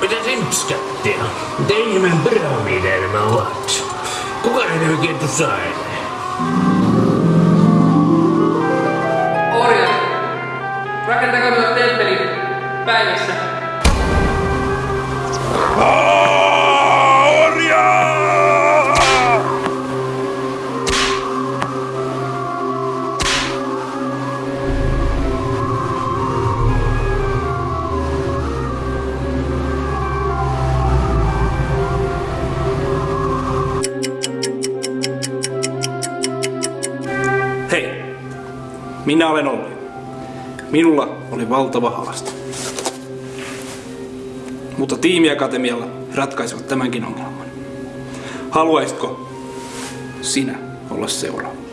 Mitä simpskattia? Mitä ihmeen pyramideja nämä ovat? Kuka ne oikein tuossa ailee? Orjat, rakentakaa temppeli päivässä. Hei, minä olen Olli. Minulla oli valtava haaste. Mutta tiimiakatemialla ratkaisivat tämänkin ongelman. Haluaisitko sinä olla seuraava?